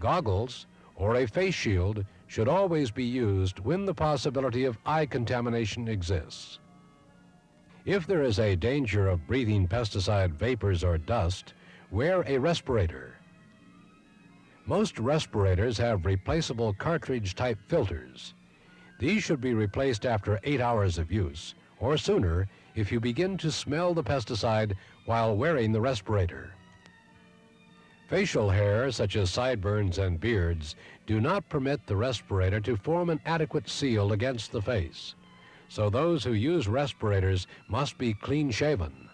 Goggles or a face shield should always be used when the possibility of eye contamination exists. If there is a danger of breathing pesticide vapors or dust, wear a respirator. Most respirators have replaceable cartridge type filters. These should be replaced after eight hours of use or sooner if you begin to smell the pesticide while wearing the respirator. Facial hair, such as sideburns and beards, do not permit the respirator to form an adequate seal against the face. So those who use respirators must be clean shaven.